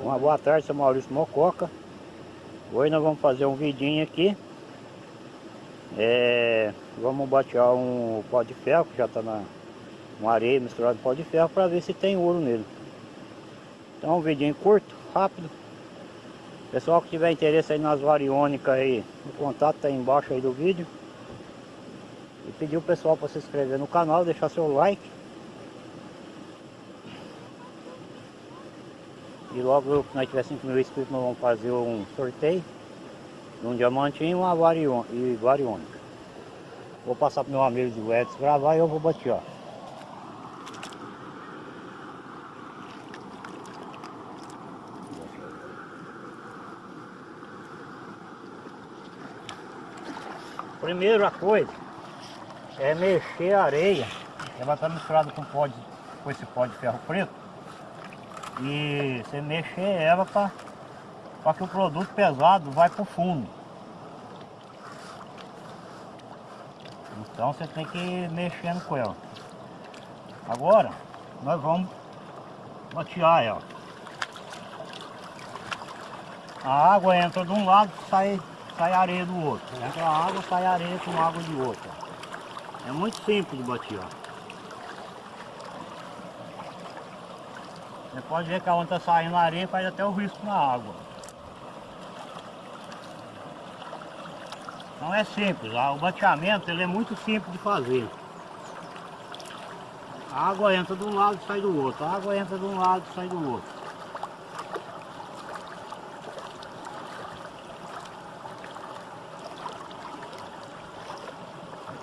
Uma boa tarde, sou Maurício Mococa. Hoje nós vamos fazer um vidinho aqui. É, vamos batear um pó de ferro, que já está na uma areia misturada com pó de ferro, para ver se tem ouro nele. Então um vidinho curto, rápido. Pessoal que tiver interesse aí nas variônicas aí, o contato está embaixo aí do vídeo. E pedir o pessoal para se inscrever no canal, deixar seu like. E logo que nós tiver 5 mil inscritos nós vamos fazer um sorteio de um diamantinho e uma variônica. Vou passar para meu amigo de Edson gravar e eu vou bater, Primeira coisa é mexer a areia. Ela está misturada com, pó de, com esse pó de ferro preto. E você mexer ela para que o produto pesado vai para o fundo. Então você tem que ir mexendo com ela. Agora nós vamos batear ela. A água entra de um lado e sai sai areia do outro. Entra água, sai areia com água de outro. É muito simples de bater, Você pode ver que a onde está saindo a areia faz até o risco na água. Então é simples, o bateamento ele é muito simples de fazer. A água entra de um lado e sai do outro, a água entra de um lado e sai do outro.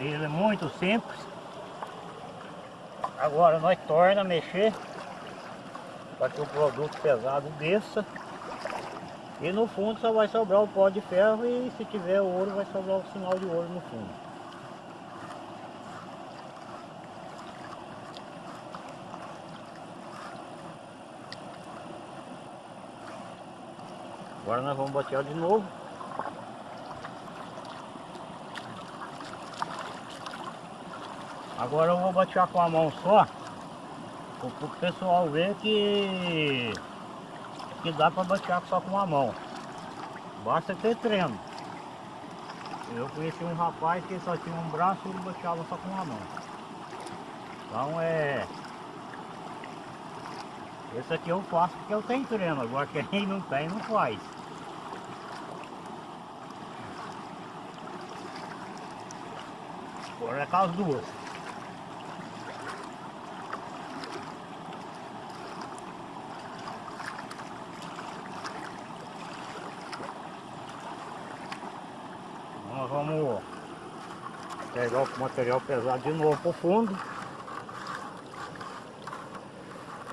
Ele é muito simples. Agora nós torna a mexer para que o produto pesado desça. E no fundo só vai sobrar o pó de ferro e se tiver ouro vai sobrar o sinal de ouro no fundo. Agora nós vamos bater de novo. Agora eu vou batear com a mão só, o pessoal ver que, que dá para batear só com a mão. Basta ter treino. Eu conheci um rapaz que só tinha um braço e ele bateava só com uma mão. Então é... Esse aqui eu faço porque eu tenho treino, agora quem não tem não faz. Agora é com as duas. vamos pegar o material pesado de novo pro fundo.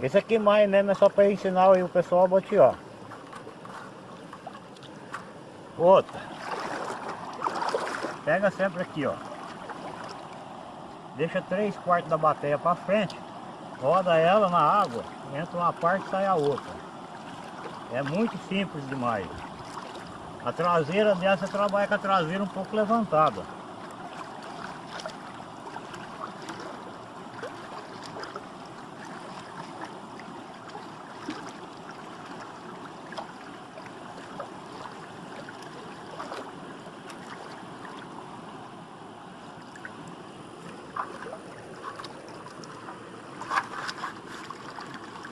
Esse aqui mais mesmo é só para ensinar o pessoal a botear. Outra. Pega sempre aqui, ó. Deixa três quartos da bateria para frente. Roda ela na água. Entra uma parte e sai a outra. É muito simples demais. A traseira dessa trabalha com a traseira um pouco levantada.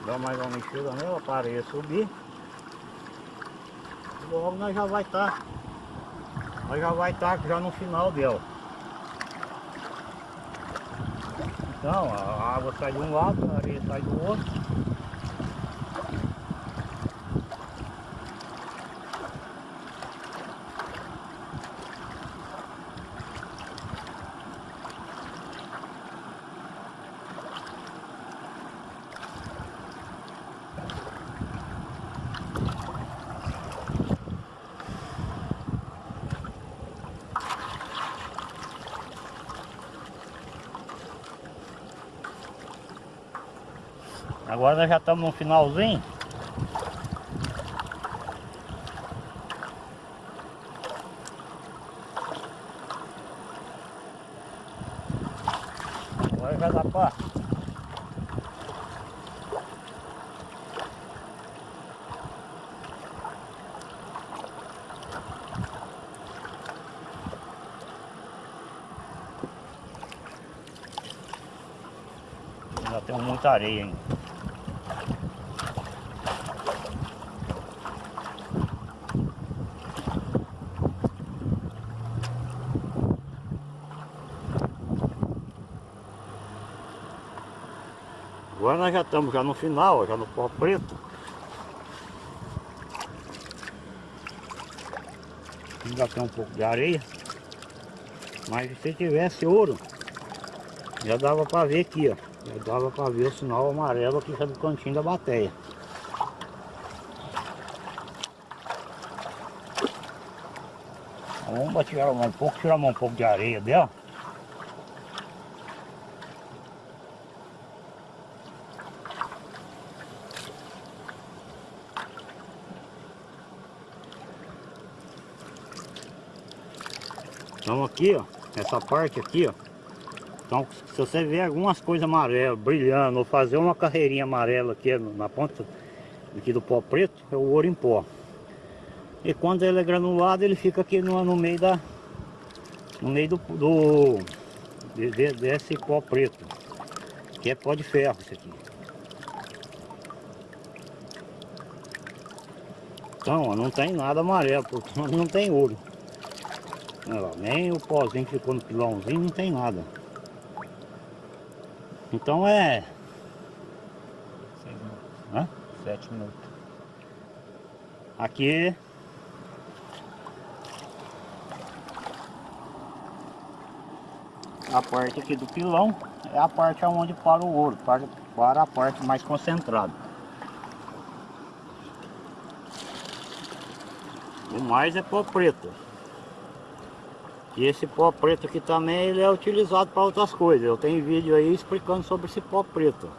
Dá mais uma mexida nela para areia subir logo nós já vai estar tá, nós já vai estar tá já no final dela. Então a água sai de um lado a areia sai do outro Agora nós já estamos no finalzinho. Agora vai dar pá. Já tem muita areia ainda. Agora nós já estamos já no final, já no pó preto. Ainda tem um pouco de areia. Mas se tivesse ouro, já dava para ver aqui, ó. Já dava para ver o sinal amarelo aqui já do cantinho da bateia. Vamos tirar um pouco, tirar um pouco de areia dela. Então aqui, ó, essa parte aqui, ó. Então, se você ver algumas coisas amarelas brilhando, ou fazer uma carreirinha amarela aqui na ponta aqui do pó preto, é o ouro em pó. E quando ele é granulado, ele fica aqui no, no meio da... No meio do... do de, de, desse pó preto. Que é pó de ferro isso aqui. Então, ó, não tem nada amarelo, porque não tem ouro. Nem o pozinho que ficou no pilãozinho, não tem nada. Então é... Seis minutos. Hã? Sete minutos. Aqui... A parte aqui do pilão é a parte onde para o ouro, para, para a parte mais concentrada. O mais é pó preto. E esse pó preto aqui também ele é utilizado para outras coisas. Eu tenho vídeo aí explicando sobre esse pó preto.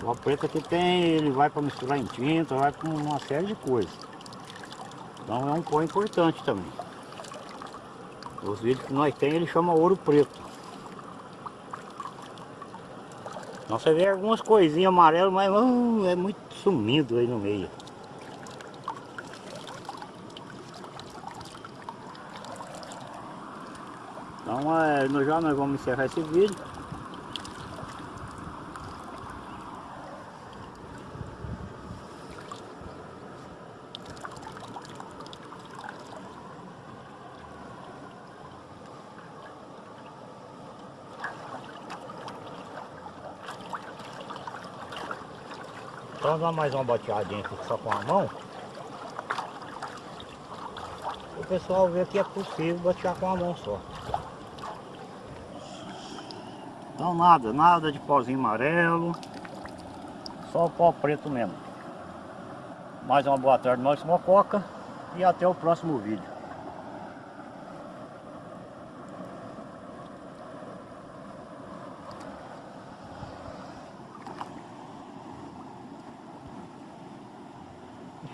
O pó preto aqui tem, ele vai para misturar em tinta, vai para uma série de coisas. Então é um pó importante também. Os vídeos que nós temos ele chama ouro preto. Então você vê algumas coisinhas amarelas, mas uh, é muito sumido aí no meio. Então é, no já nós vamos encerrar esse vídeo. Então dar mais uma boteadinha aqui só com a mão. O pessoal vê que é possível botear com a mão só. Então nada, nada de pozinho amarelo. Só o pó preto mesmo. Mais uma boa tarde, nós Mococa. E até o próximo vídeo.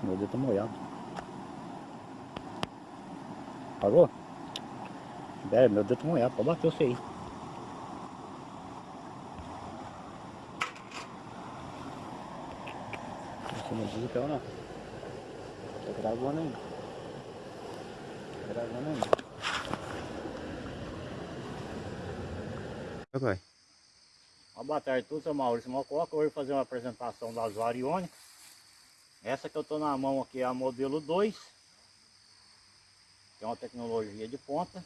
Meu dedo tá molhado. Parou? É, meu dedo tá molhado, pode bater você aí. Não diz o que ou não? Tá gravando ainda. Tá gravando ainda. Vai. Uma boa tarde a todos, eu sou Maurício Mococa, hoje vou fazer uma apresentação das variônicas. Essa que eu estou na mão aqui é a modelo 2, que é uma tecnologia de ponta.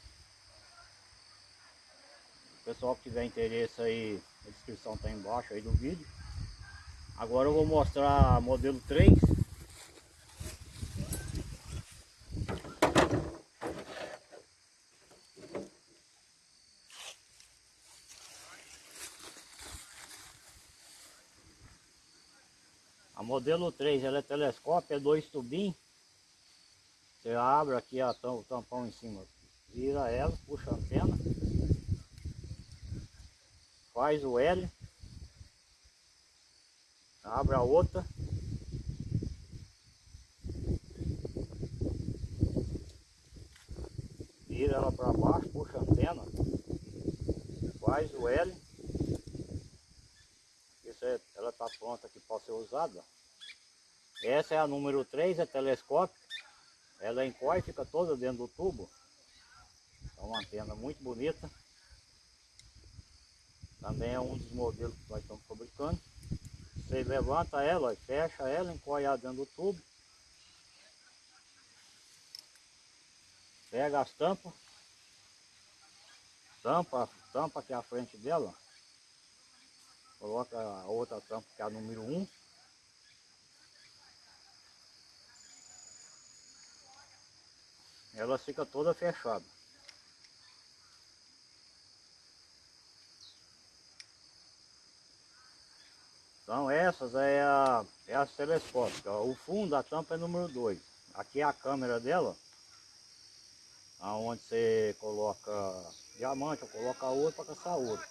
O pessoal que tiver interesse aí, a descrição está embaixo aí do vídeo. Agora eu vou mostrar a modelo 3. A modelo 3 ela é telescópio, é dois tubinhos. Você abre aqui a o tampão em cima, vira ela, puxa a antena, faz o L, abre a outra, vira ela para baixo, puxa a antena, faz o L, isso é, ela está pronta aqui para ser usada. Essa é a número 3, é telescópio. Ela encolhe, fica toda dentro do tubo. É uma antena muito bonita. Também é um dos modelos que nós estamos fabricando. Você levanta ela, fecha ela, encolhe dentro do tubo. Pega as tampas. Tampa, tampa aqui à frente dela. Coloca a outra tampa que é a número 1. Ela fica toda fechada. Então essas é a, é as telescópicas. O fundo da tampa é número 2. Aqui é a câmera dela. Aonde você coloca diamante, ou coloca ouro para caçar ouro.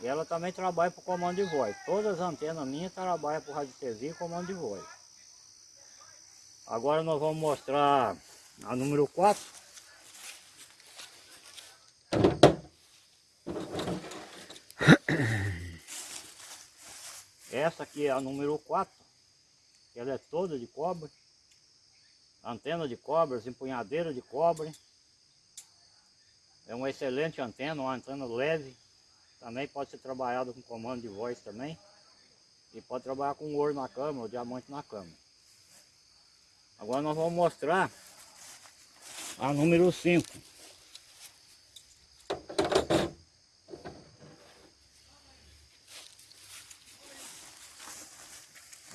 E ela também trabalha para comando de voz. Todas as antenas minhas trabalham para radiestesia e comando de voz. Agora nós vamos mostrar a número 4. Essa é a número 4. Ela é toda de cobre. Antena de cobre, empunhadeira de cobre. É uma excelente antena, uma antena leve. Também pode ser trabalhada com comando de voz também. E pode trabalhar com ouro na câmera, ou diamante na câmera. Agora nós vamos mostrar a número 5.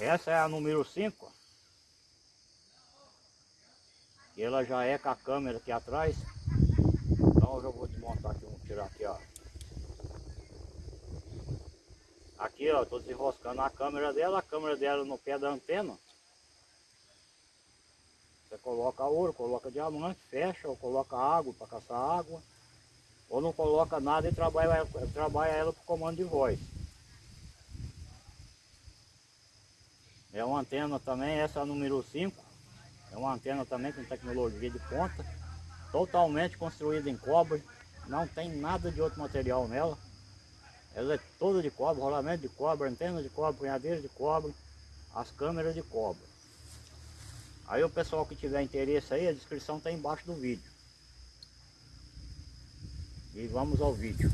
Essa é a número 5. E ela já é com a câmera aqui atrás. Então eu já vou desmontar aqui, vamos tirar aqui, ó. Aqui, ó, tô desenroscando a câmera dela, a câmera dela no pé da antena. Você coloca ouro, coloca diamante, fecha, ou coloca água para caçar água. Ou não coloca nada e trabalha, trabalha ela por comando de voz. É uma antena também, essa é número 5. É uma antena também com tecnologia de ponta. Totalmente construída em cobre. Não tem nada de outro material nela. Ela é toda de cobre, rolamento de cobre, antena de cobre, punhadeira de cobre, as câmeras de cobre. Aí o pessoal que tiver interesse aí, a descrição está embaixo do vídeo. E vamos ao vídeo.